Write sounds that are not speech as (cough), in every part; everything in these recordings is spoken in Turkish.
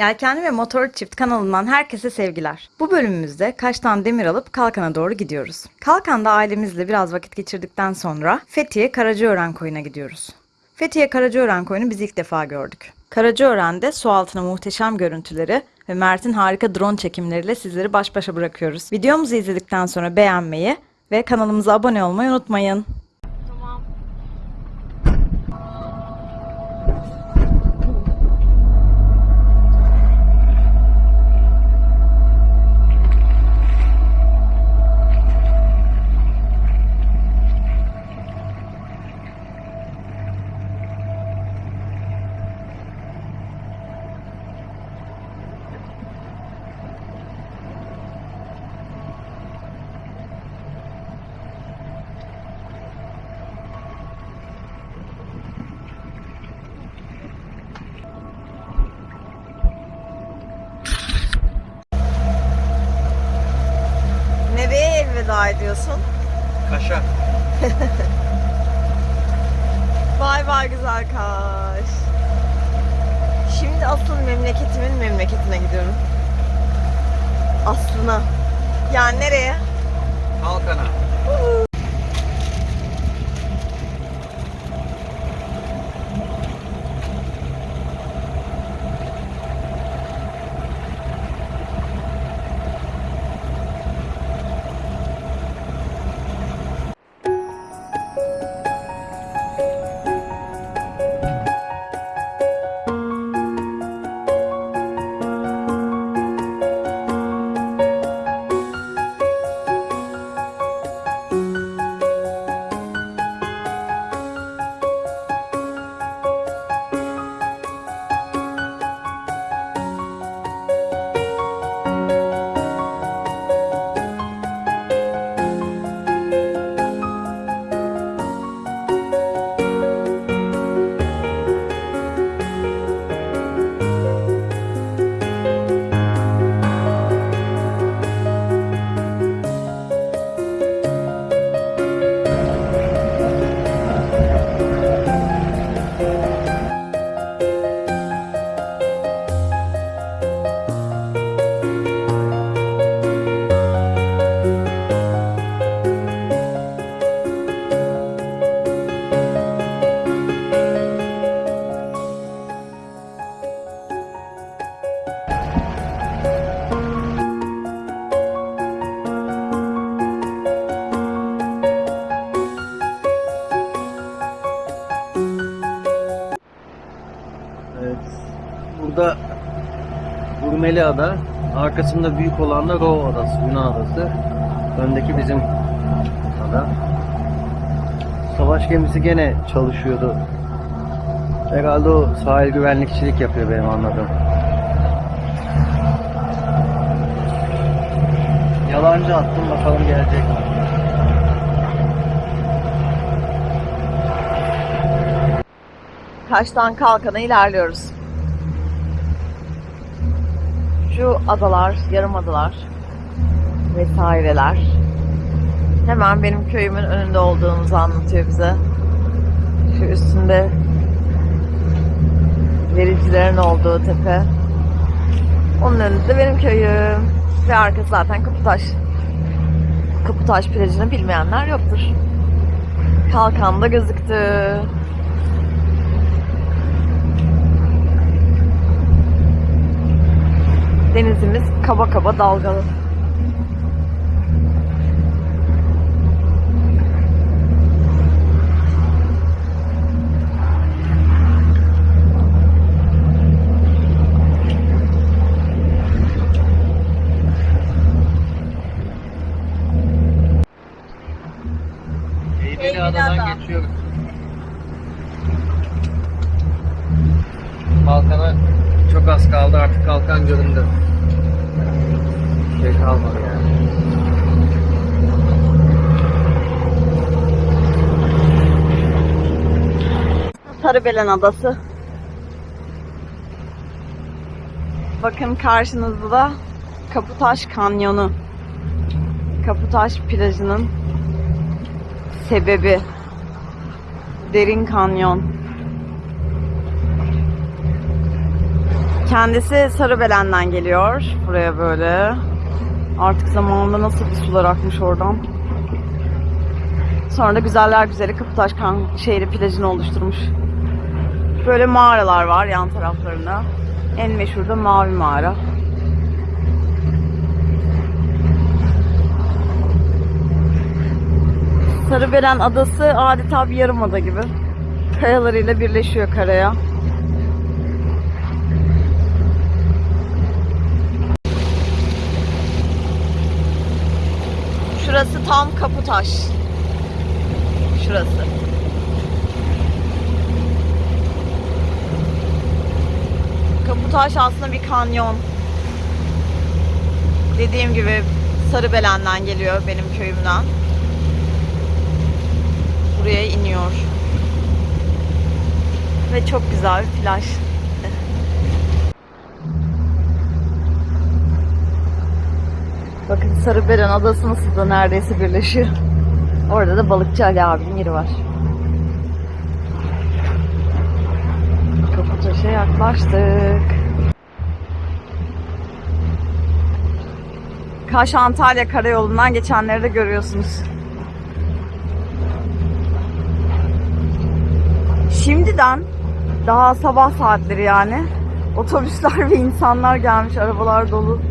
Yelkenli ve Motor Çift kanalından herkese sevgiler. Bu bölümümüzde Kaş'tan demir alıp Kalkan'a doğru gidiyoruz. Kalkan'da ailemizle biraz vakit geçirdikten sonra Fethiye Karacaören Koyu'na gidiyoruz. Fethiye Karacaören Koyu'nu biz ilk defa gördük. Karacaören'de su altına muhteşem görüntüleri ve Mert'in harika drone çekimleriyle sizleri baş başa bırakıyoruz. Videomuzu izledikten sonra beğenmeyi ve kanalımıza abone olmayı unutmayın. Memleketimin memleketine gidiyorum. Aslına. Yani nereye? Kalkana. Urmeli Ada. Arkasında büyük olan da Rho Adası, Yunan adası. Öndeki bizim ada. Savaş gemisi gene çalışıyordu. Herhalde o sahil güvenlikçilik yapıyor benim anladığım. Yalancı attım bakalım gelecek mi? Kaş'tan Kalkan'a ilerliyoruz. Şu adalar, yarım adalar vesaireler. Hemen benim köyümün önünde olduğumuzu anlatıyor bize. Şu üstünde vericilerin olduğu tepe. Onun önünde de benim köyüm. Ve arkası zaten Kaputaş. Kaputaş plajını bilmeyenler yoktur. Kalkan'da gözüktü. Denizimiz kaba kaba dalgalı. Eğmeli Adadan Ada. geçiyoruz. Kalkana çok az kaldı artık kalkan göründü. Şey kalmadı yani. Sarıbelen Adası. Bakın karşınızda da Kaputaş Kanyonu. Kaputaş plajının sebebi derin kanyon. Kendisi Sarıbelen'den geliyor. Buraya böyle. Artık zamanında nasıl bir sular akmış oradan. Sonra da güzeller güzeli Kapıtaş kan şehri plajını oluşturmuş. Böyle mağaralar var yan taraflarında. En meşhur da Mavi Mağara. Sarıbelen Adası adeta bir yarımada gibi. Kayalarıyla birleşiyor karaya. Şurası tam Kaputaş. Şurası. Kaputaş aslında bir kanyon. Dediğim gibi Sarıbelen'den geliyor benim köyümden. Buraya iniyor. Ve çok güzel bir plaj. Bakın Sarıbelen Adası nasıl da neredeyse birleşiyor. Orada da balıkçı Ali abinin yeri var. Kaputaş'a yaklaştık. Kaş Antalya karayolundan geçenleri de görüyorsunuz. Şimdiden daha sabah saatleri yani otobüsler (laughs) ve insanlar gelmiş, arabalar dolu.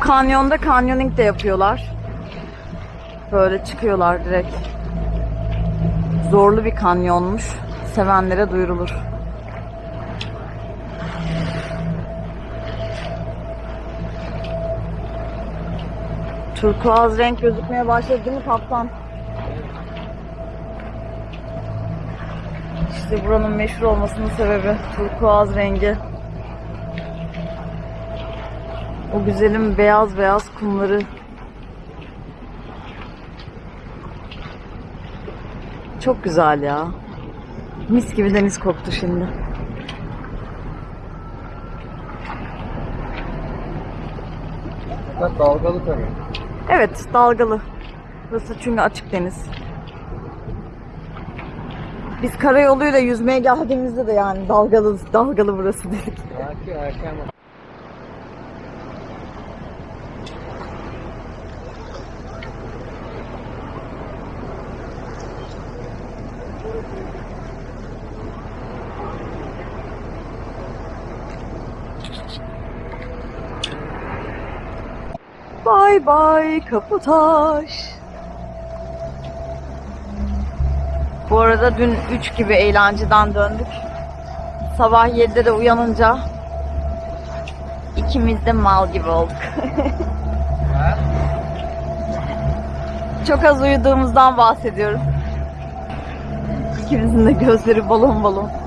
Kanyonda kanyoning de yapıyorlar. Böyle çıkıyorlar direkt. Zorlu bir kanyonmuş. Sevenlere duyurulur. Turkuaz renk gözükmeye başladı değil mi kaptan? İşte buranın meşhur olmasının sebebi turkuaz rengi. O güzelim beyaz beyaz kumları. Çok güzel ya. Mis gibi deniz koktu şimdi. Fakat dalgalı tabii. Evet, dalgalı. Burası çünkü açık deniz. Biz karayoluyla yüzmeye geldiğimizde de yani dalgalı dalgalı burası dedik. Belki erken Bay bay Kaputaş. Bu arada dün 3 gibi eğlenceden döndük. Sabah 7'de de uyanınca ikimiz de mal gibi olduk. (laughs) Çok az uyuduğumuzdan bahsediyorum. İkimizin de gözleri balon balon.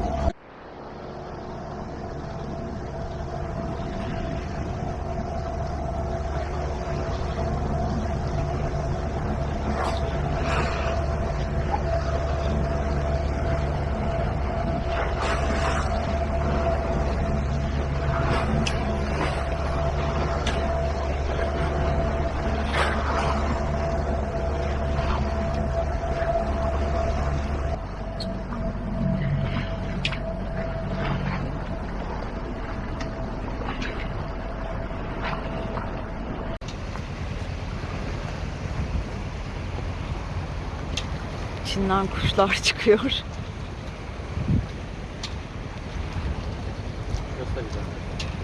İçinden kuşlar (laughs) çıkıyor.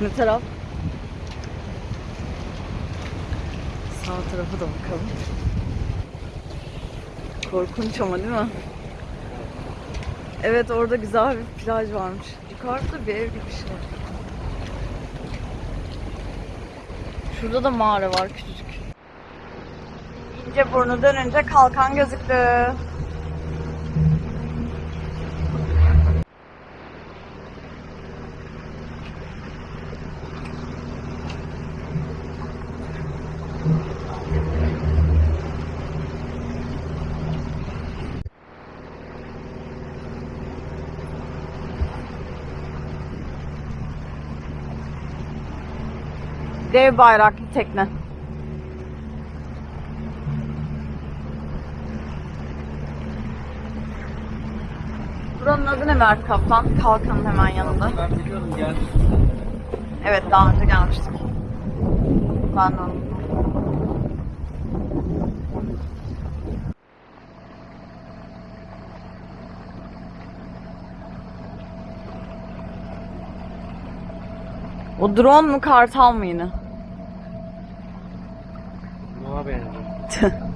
Ne taraf? Sağ tarafa da bakalım. Korkunç ama değil mi? Evet orada güzel bir plaj varmış. Yukarıda bir ev gibi bir şey var. Şurada da mağara var küçücük. İnce burnu dönünce kalkan gözüktü. Dev bayraklı tekne. Buranın adı ne Mert Kaplan? Kalkanın hemen yanında. Ben biliyorum gel. Evet daha önce gelmiştik. Ben de O drone mu kartal mı yine? Buna benziyor. (laughs)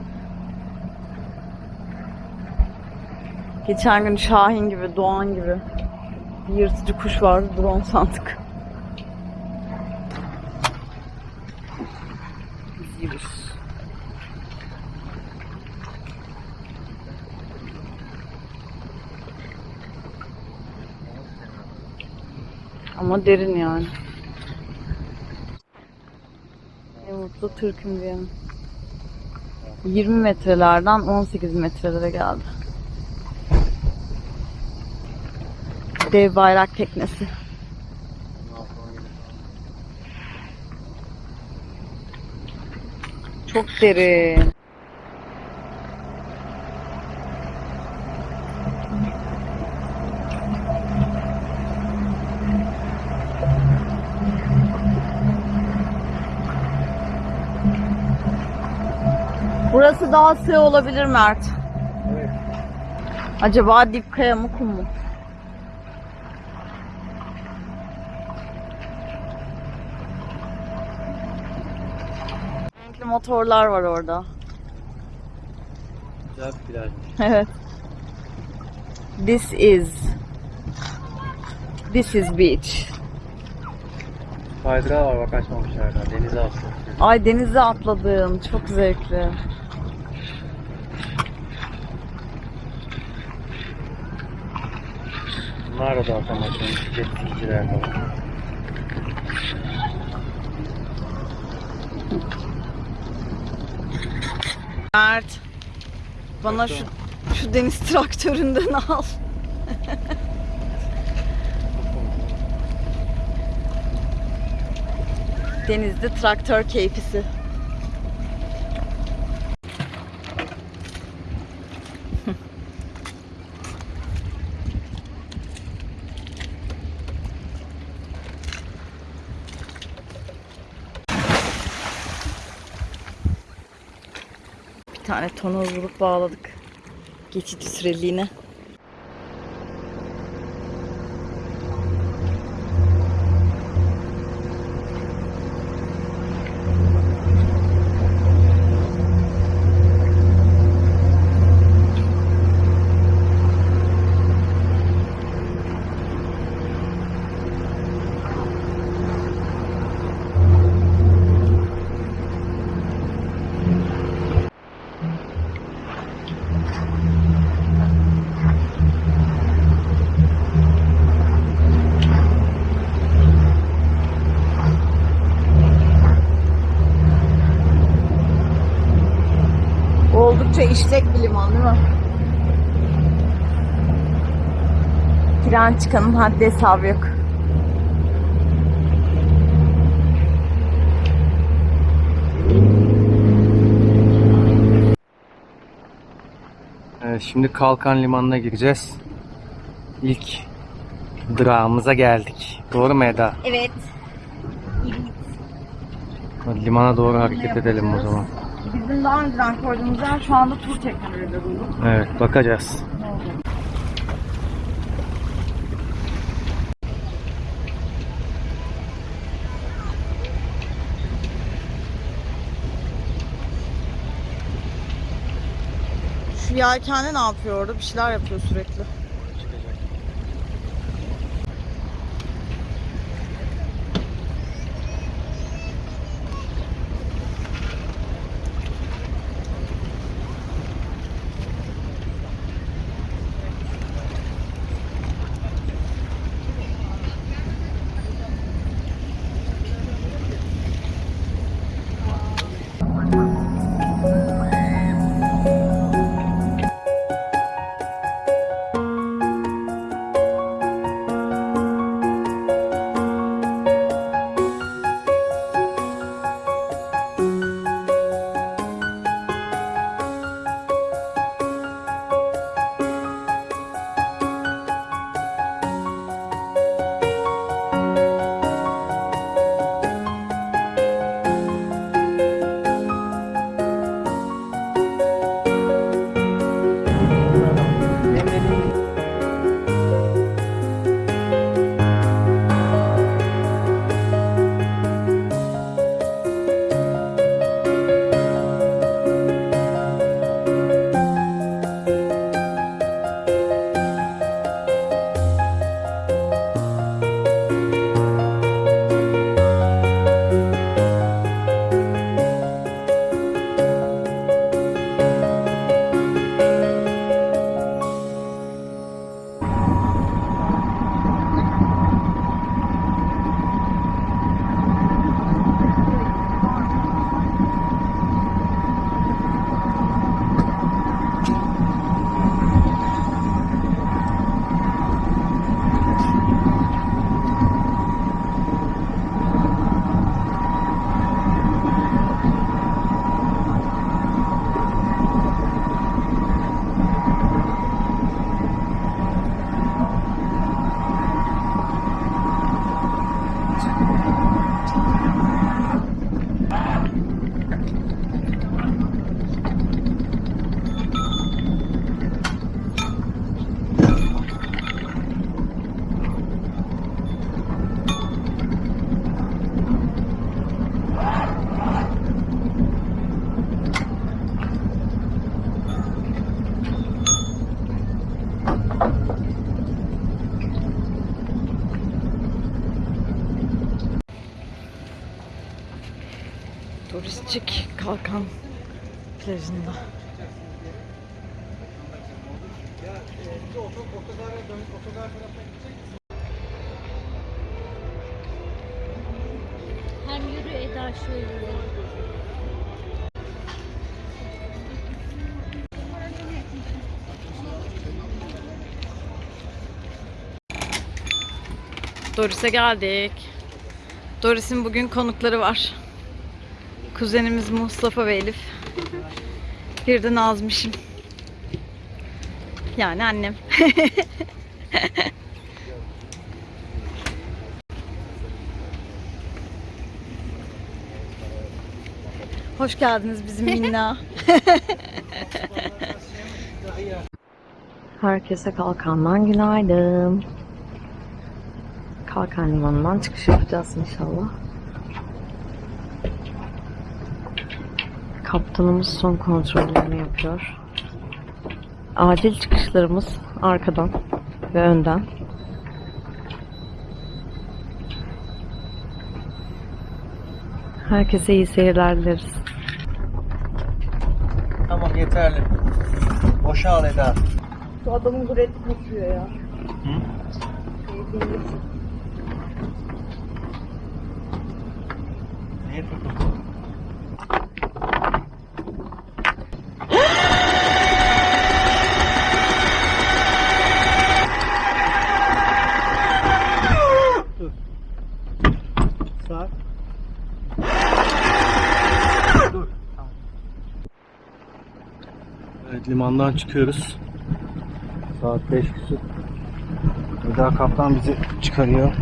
Geçen gün Şahin gibi, Doğan gibi bir yırtıcı kuş vardı. Drone sandık. İzliyoruz. Ama derin yani. Mutlu Türk'üm diyelim. 20 metrelerden 18 metrelere geldi. Dev bayrak teknesi. Çok derin. Sığ olabilir Mert. Evet. Acaba dip kaya mı kum mu? Renkli motorlar var orada. Güzel bir plaj. Evet. This is This is beach. Kaydırağı var bak açmamışlar. Denize atıyor. Ay denize atladım. Çok zevkli. Bunlar da otomasyon. Jet skiciler falan. Mert bana şu şu deniz traktöründen (laughs) al. Denizde traktör keyfisi. Tane tonoz bulup bağladık. Geçici süreliğine. Oldukça işlek bir liman değil mi? Tren çıkanın haddi hesabı yok. Evet şimdi Kalkan Limanı'na gireceğiz. İlk durağımıza geldik. Doğru mu Eda? Evet. Hadi limana doğru hareket edelim o zaman. Bizim daha önceden koyduğumuz yer şu anda tur tekneleri bulduk. Evet bakacağız. Şu yelkenli ne yapıyor orada? Bir şeyler yapıyor sürekli. Kalkan plajında. Hem yürü Eda şöyle. Doris'e geldik. Doris'in bugün konukları var. Kuzenimiz Mustafa ve Elif. Bir de Nazmış'ım. Yani annem. (laughs) Hoş geldiniz bizim minna. (laughs) Herkese kalkandan günaydın. Kalkan Limanı'ndan çıkış yapacağız inşallah. Kaptanımız son kontrollerini yapıyor. Acil çıkışlarımız arkadan ve önden. Herkese iyi seyirler dileriz. Tamam yeterli. Boşal Eda. Bu adamın gureti kopuyor ya. Hı? Niye tutuldu? Evet limandan çıkıyoruz. Saat 5 küsur. Eda kaptan bizi çıkarıyor.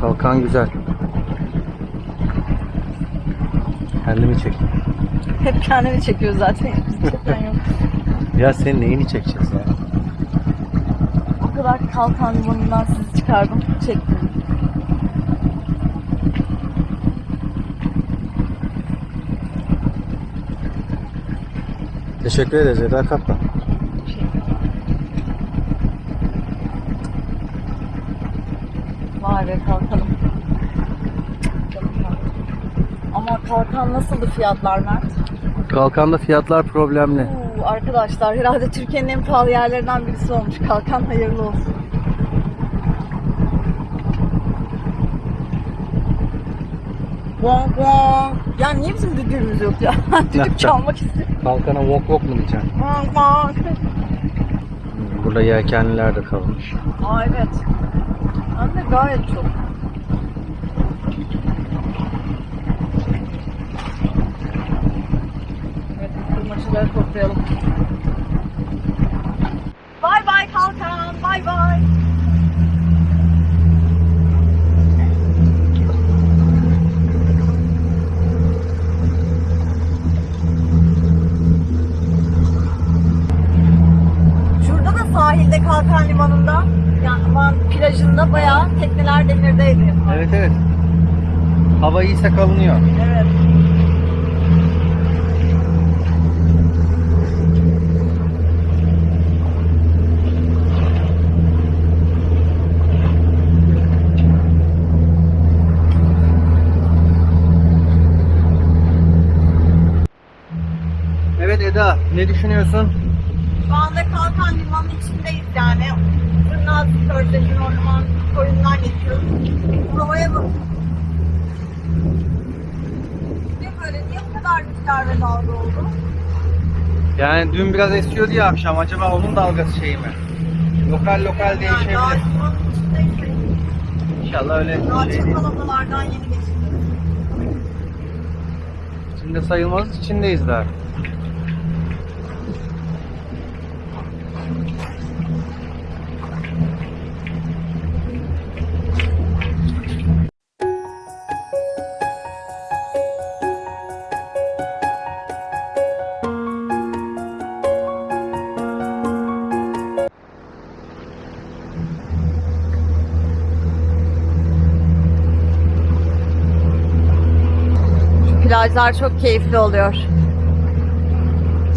Kalkan güzel. Kendimi çek. Hep kendini çekiyor zaten. Çeken yok. Ya senin neyini çekeceğiz ya? Kadar kalkan limanından sizi çıkardım. Çektim. Teşekkür ederiz Eda kaptan. Vay be kalkalım. Ama kalkan nasıldı fiyatlar Mert? Kalkanda fiyatlar problemli. Oo, arkadaşlar herhalde Türkiye'nin en pahalı yerlerinden birisi olmuş. Kalkan hayırlı olsun. Bong bong. Ya niye bizim düdüğümüz yok ya? (laughs) Düdük (laughs) çalmak istiyorum. Kalkana wok wok mu diyeceksin? Bong bong. Burada yelkenliler de kalmış. Aa evet. Hem de gayet çok. Evet, kırmaçıları toplayalım. Bay bay kalkan, bay bay. Şurada da sahilde Kalkan Limanı'nda yani aman plajında bayağı tekneler demirdeydi. Evet evet. Hava iyiyse kalınıyor. Evet Eda ne düşünüyorsun? Şu anda Kalkan Limanı'nın içindeyiz yani. Fırnaz Körfezi'nin orman koyundan geçiyoruz. Havaya bak. Niye böyle? Niye bu kadar rüzgar ve dalga oldu? Yani dün biraz esiyordu ya akşam acaba onun dalgası şey mi? Lokal lokal Yani daha değişebilir. limanın içindeyiz. İnşallah öyle Daha şey değil. çakal adalardan yeni geçtik. İçinde sayılmaz içindeyiz daha. Plajlar çok keyifli oluyor.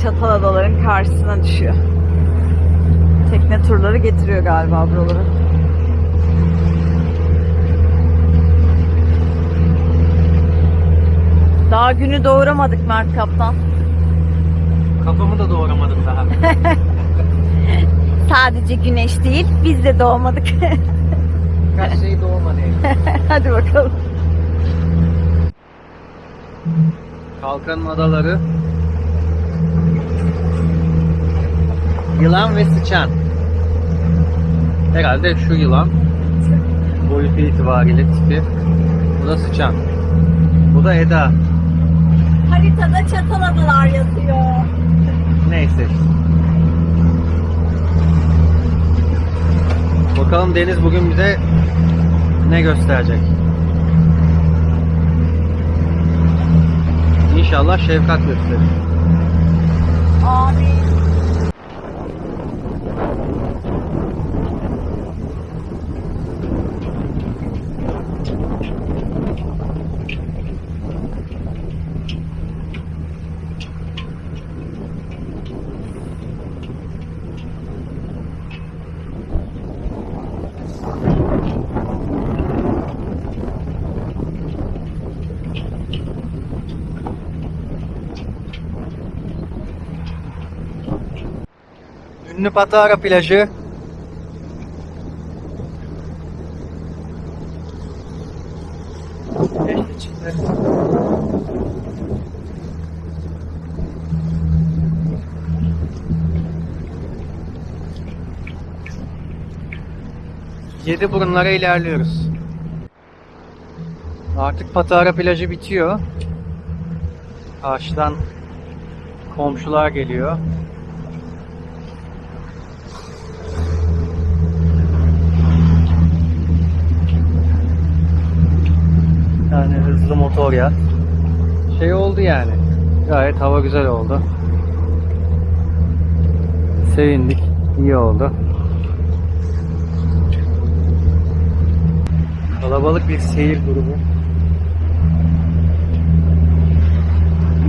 Çatal Adaların karşısına düşüyor. Tekne turları getiriyor galiba buraları. Daha günü doğuramadık Mert Kaptan. Kafamı da doğramadım daha. (laughs) Sadece güneş değil, biz de doğmadık. Kaç şey doğmadı. (laughs) Hadi bakalım. Kalkanın adaları. Yılan ve sıçan. Herhalde şu yılan. Boyutu itibariyle tipi. Bu da sıçan. Bu da Eda. Haritada Çatal Adalar yazıyor. Neyse. Bakalım Deniz bugün bize ne gösterecek. İnşallah şefkat gösterir. Amin. Patara plajı. Yedi burunlara ilerliyoruz. Artık Patara plajı bitiyor. Karşıdan komşular geliyor. Yani hızlı motor yat. Şey oldu yani. Gayet hava güzel oldu. Sevindik. iyi oldu. Kalabalık bir seyir grubu.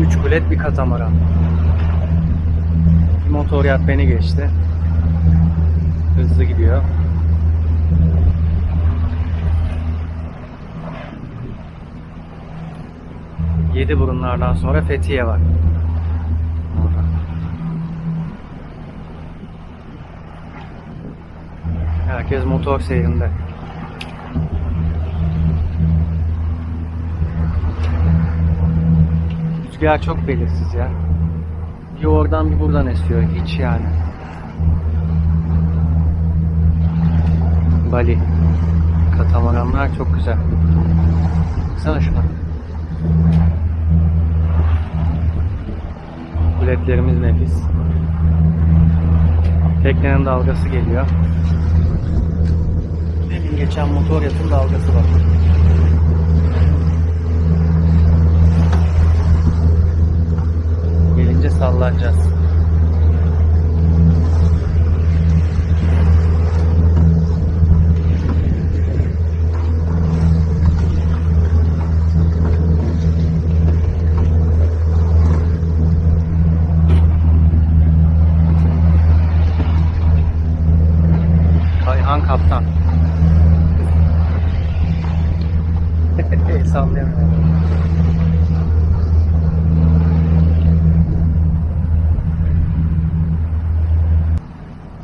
Üç kulet bir katamaran. Motor yat beni geçti. Hızlı gidiyor. Yedi burunlardan sonra Fethiye var. Herkes motor seyrinde. Rüzgar çok belirsiz ya. Bir oradan bir buradan esiyor. Hiç yani. Bali. Katamaranlar çok güzel. Baksana şuna. Kuletlerimiz nefis. Teknenin dalgası geliyor. Demin geçen motor yatın dalgası var. Gelince sallanacağız. Kayhan kaptan. (laughs) Sallayamıyorum.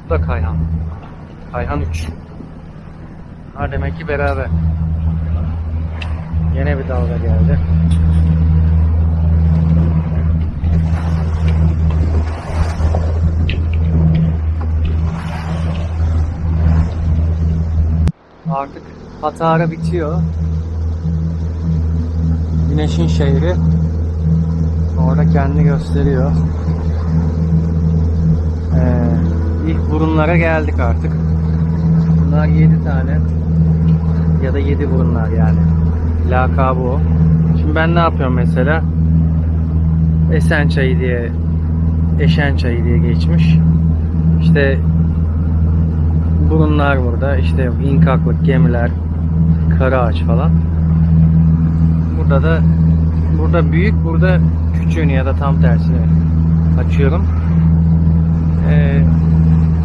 Bu da Kayhan. Kayhan 3. Ha demek ki beraber. Yine bir dalga geldi. Artık Hatara bitiyor. Güneşin şehri orada kendini gösteriyor. Ee, ilk burunlara geldik artık. Bunlar 7 tane ya da 7 burunlar yani. Lakabı o. Şimdi ben ne yapıyorum mesela? Esen çayı diye Eşen çayı diye geçmiş. İşte burunlar burada. İşte inkaklık, gemiler, kara ağaç falan. Burada da burada büyük, burada küçüğünü ya da tam tersini açıyorum. Ee,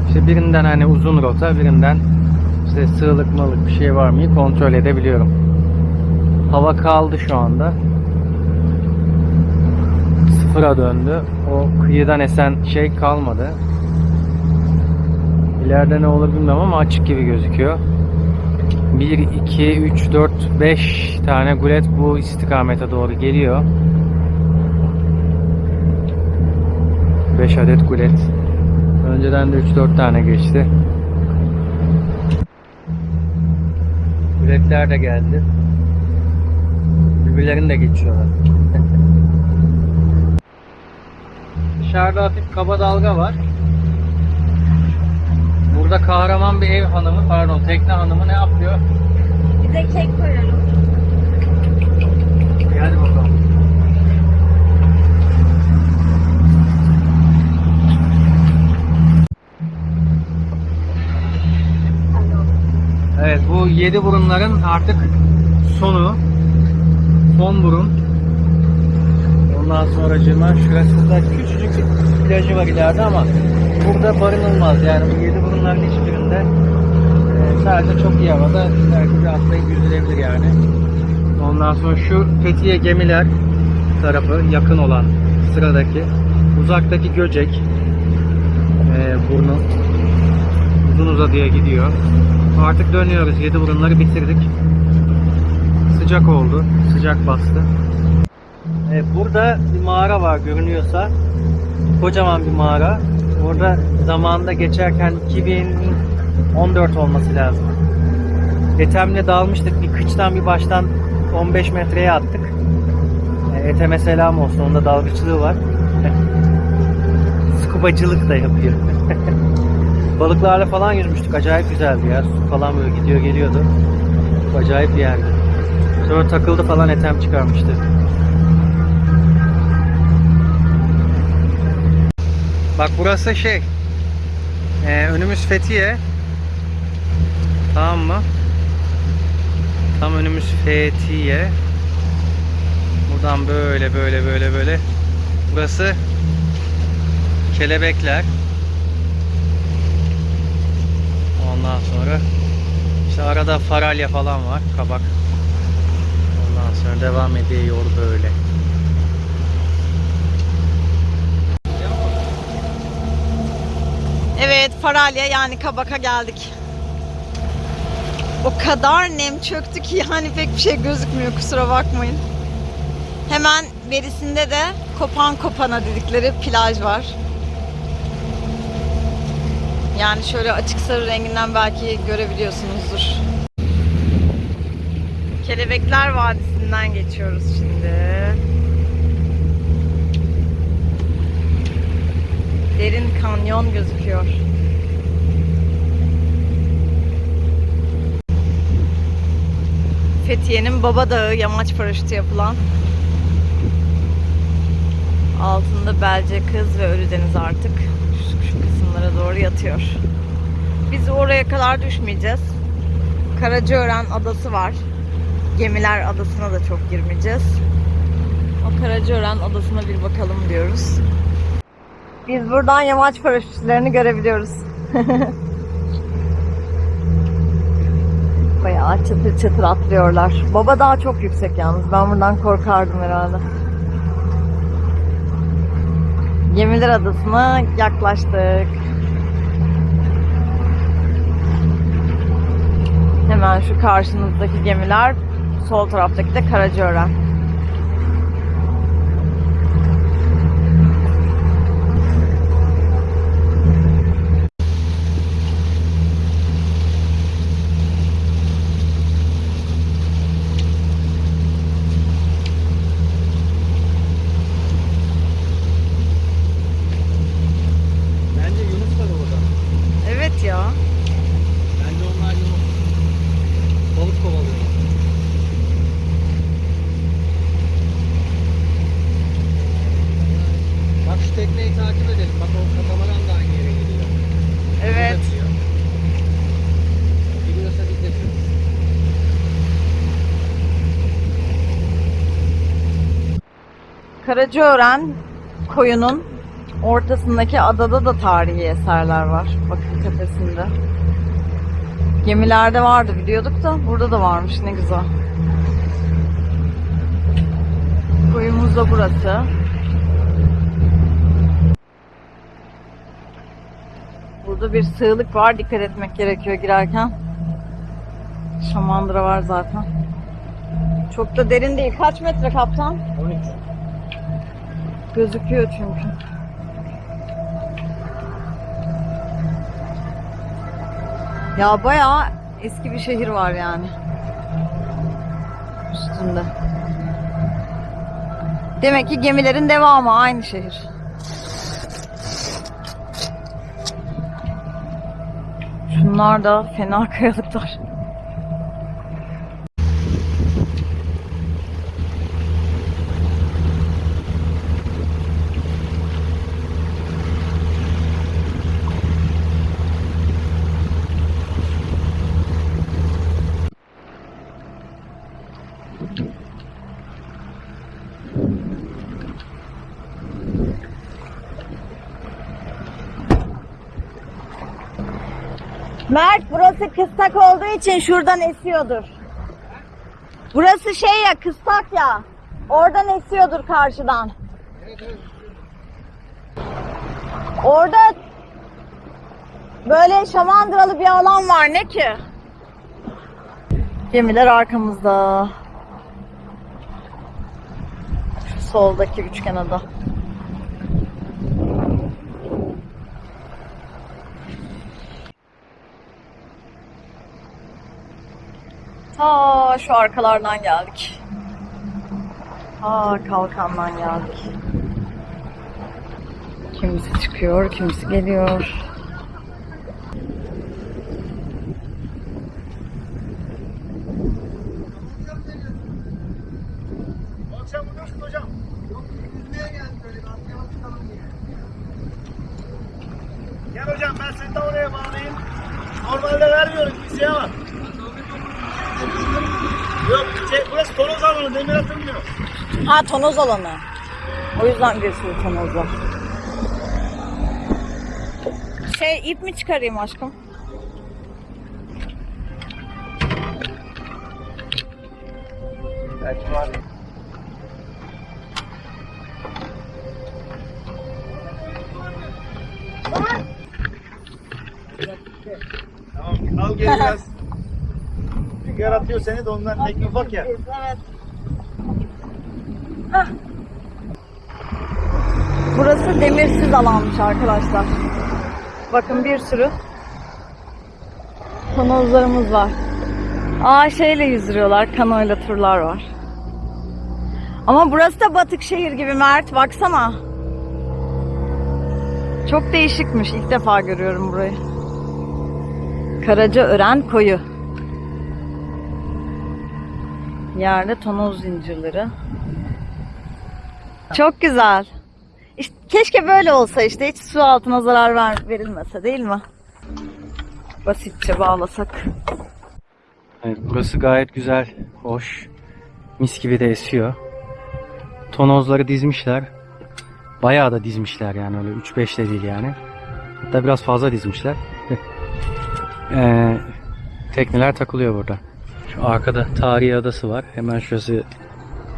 işte birinden hani uzun rota, birinden işte sığlık malık bir şey var mı kontrol edebiliyorum. Hava kaldı şu anda. Sıfıra döndü. O kıyıdan esen şey kalmadı. İleride ne olur bilmem ama açık gibi gözüküyor. 1, 2, 3, 4, 5 tane gulet bu istikamete doğru geliyor. 5 adet gulet. Önceden de 3-4 tane geçti. Guletler de geldi. Birbirlerini de geçiyorlar. (laughs) Dışarıda hafif kaba dalga var. Burada kahraman bir ev hanımı, pardon tekne hanımı ne yapıyor? Bize kek koyalım. Hadi bakalım. Evet bu yedi burunların artık sonu. Son burun. Ondan sonra cıma şurasında küçücük bir plajı var ileride ama burada barınılmaz. Yani bu yedi burunların hiçbirinde e, sadece çok iyi havada belki bir atlayıp yüzülebilir yani. Ondan sonra şu Fethiye gemiler tarafı yakın olan sıradaki uzaktaki Göcek e, burnu uzun uzadıya gidiyor. Artık dönüyoruz. Yedi burunları bitirdik. Sıcak oldu. Sıcak bastı. E, burada bir mağara var görünüyorsa. Kocaman bir mağara. Orada zamanında geçerken 2014 olması lazım. Ethem'le dalmıştık. Bir kıçtan bir baştan 15 metreye attık. E, Ethem'e selam olsun. Onda dalgıçlığı var. (laughs) Skubacılık da yapıyor. (laughs) Balıklarla falan yüzmüştük. Acayip güzeldi ya. Su falan böyle gidiyor geliyordu. Acayip bir yerdi. Sonra takıldı falan Ethem çıkarmıştı. Bak burası şey. e, önümüz Fethiye. Tamam mı? Tam önümüz Fethiye. Buradan böyle böyle böyle böyle. Burası Kelebekler. Ondan sonra işte arada faralya falan var. Kabak. Ondan sonra devam ediyor böyle. Evet Faralya yani Kabak'a geldik. O kadar nem çöktü ki yani pek bir şey gözükmüyor kusura bakmayın. Hemen berisinde de Kopan Kopana dedikleri plaj var. Yani şöyle açık sarı renginden belki görebiliyorsunuzdur. Kelebekler Vadisi'nden geçiyoruz şimdi. Derin kanyon gözüküyor. Fethiye'nin Baba Dağı yamaç paraşütü yapılan. Altında Belce Kız ve Ölüdeniz artık şu, şu kısımlara doğru yatıyor. Biz oraya kadar düşmeyeceğiz. Karacaören adası var. Gemiler adasına da çok girmeyeceğiz. O Karacaören adasına bir bakalım diyoruz. Biz buradan yamaç paraşütlerini görebiliyoruz. (laughs) Bayağı çatır çatır atlıyorlar. Baba daha çok yüksek yalnız. Ben buradan korkardım herhalde. Gemiler Adası'na yaklaştık. Hemen şu karşınızdaki gemiler, sol taraftaki de Karacaören. Bence Yunus var orada. Evet ya. Bence onlar Yunus. Balık kovalıyor. Bak şu tekneyi takip edelim. Bak o katamaran da aynı yere gidiyor. Evet. O da gidiyor. Gidiyorsa biz de gidiyoruz. Karacaören koyunun ortasındaki adada da tarihi eserler var. Bakın tepesinde. Gemilerde vardı biliyorduk da burada da varmış ne güzel. Koyumuz da burası. Burada bir sığlık var. Dikkat etmek gerekiyor girerken. Şamandıra var zaten. Çok da derin değil. Kaç metre kaptan? 13. Gözüküyor çünkü. Ya bayağı eski bir şehir var yani. Üstünde. Demek ki gemilerin devamı aynı şehir. Şunlar da fena kayalıklar. Mert burası kıstak olduğu için şuradan esiyordur. Burası şey ya kıstak ya. Oradan esiyordur karşıdan. Orada böyle şamandıralı bir alan var ne ki? Gemiler arkamızda. Şu soldaki üçgen ada. Şu arkalardan geldik. Ta kalkandan geldik. Kimisi çıkıyor, kimisi geliyor. Akşam buradasın hocam. Yok, yüzmeye geldim böyle bir atlayalım çıkalım diye. Gel hocam ben seni de oraya bağlayayım. Normalde vermiyorum kimseye ama. Yok şey, burası tonoz alanı demir atılmıyor. Ha tonoz alanı. O yüzden bir sürü var. Şey ip mi çıkarayım aşkım? Belki var. Tamam al geri (laughs) biraz. Rüzgar atıyor seni de ondan tek ufak ya. Evet. Burası demirsiz alanmış arkadaşlar. Bakın bir sürü tonozlarımız var. Aa şeyle yüzdürüyorlar, kanoyla turlar var. Ama burası da batık şehir gibi Mert, baksana. Çok değişikmiş, ilk defa görüyorum burayı. Karacaören koyu. Yerde tonoz zincirleri. (laughs) Çok güzel. İşte keşke böyle olsa işte hiç su altına zarar ver, verilmese değil mi? Basitçe bağlasak. Evet, burası gayet güzel, hoş. Mis gibi de esiyor. Tonozları dizmişler. Bayağı da dizmişler yani öyle 3-5 de değil yani. Hatta biraz fazla dizmişler. (laughs) Ee, tekneler takılıyor burada. Şu arkada tarihi adası var. Hemen şurası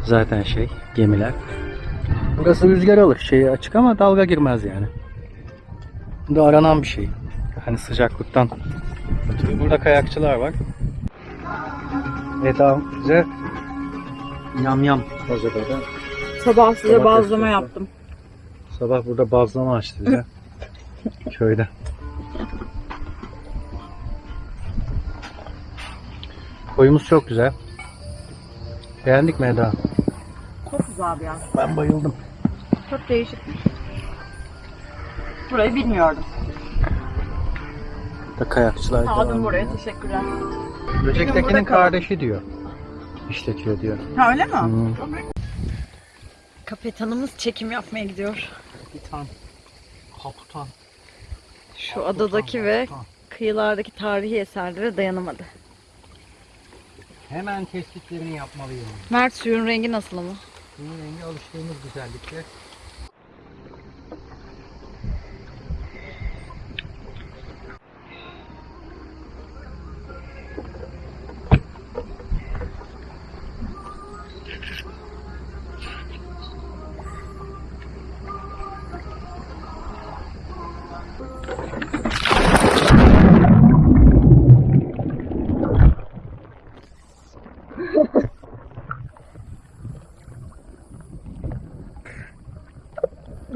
zaten şey gemiler. Burası rüzgar alır. Şey açık ama dalga girmez yani. Bu da aranan bir şey. Hani sıcaklıktan. Burada kayakçılar var. Eda bize yam yam hazırladı. Sabah size Domates bazlama yaptım. Sabah burada bazlama açtı bize. (laughs) Köyde. Koyumuz çok güzel. Beğendik mi Eda? Çok güzel bir yer. Ben bayıldım. Çok değişik. Burayı bilmiyordum. Da kayakçılar Sağ olun buraya teşekkürler. Böcektekinin kardeşi diyor. İşletiyor diyor. Ha öyle mi? Hmm. Kapitanımız çekim yapmaya gidiyor. Kapitan. Kapitan. Şu adadaki ve kıyılardaki tarihi eserlere dayanamadı. Hemen tespitlerini yapmalıyım. Mert suyun rengi nasıl ama? Bunun rengi alıştığımız güzellikte.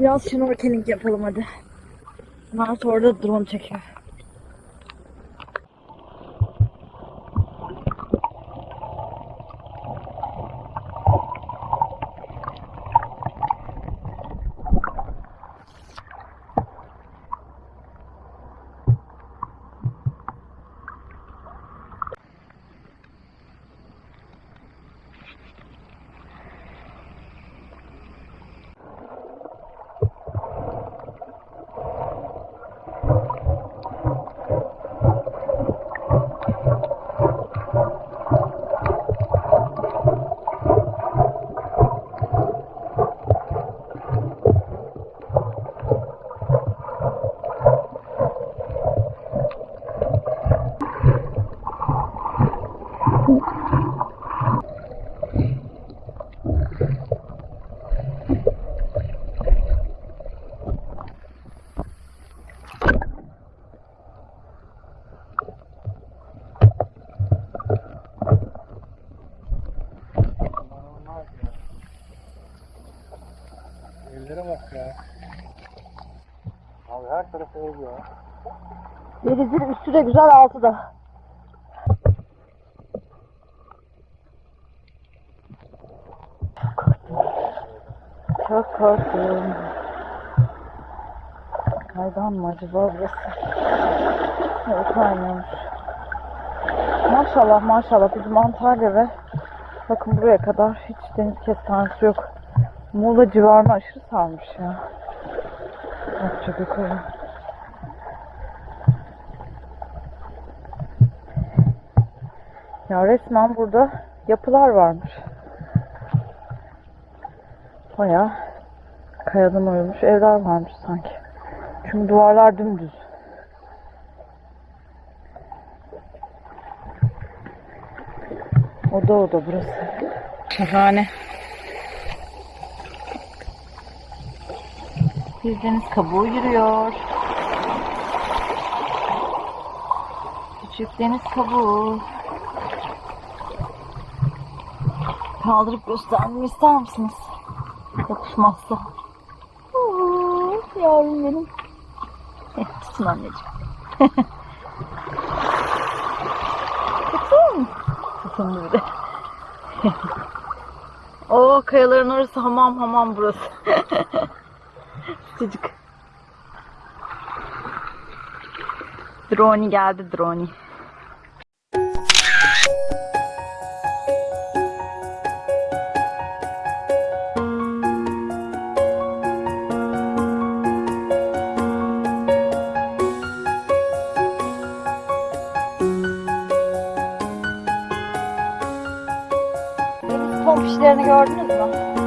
Biraz snorkeling yapalım hadi. Mert orada drone çekiyor. 7'dir üstü de güzel 6'da. Çok korktum. Hayvan mı acaba burası? Evet aynen. Maşallah maşallah bizim Antalya ve bakın buraya kadar hiç deniz kestanesi yok. Muğla civarına aşırı sarmış ya. Çok şey yukarı. Ya resmen burada yapılar varmış. Baya kayadan oyulmuş evler varmış sanki. Çünkü duvarlar dümdüz. Oda oda burası. Şahane. Bir deniz kabuğu yürüyor. Küçük deniz kabuğu. Kaldırıp göstermemi ister misiniz? Yapışmazsa. Yavrum benim. Tutun anneciğim. (laughs) Tutun. Tutun bir de. (laughs) Oo kayaların orası hamam hamam burası. (laughs) Sıcık. Drone geldi drone. Tompişlerini gördünüz mü?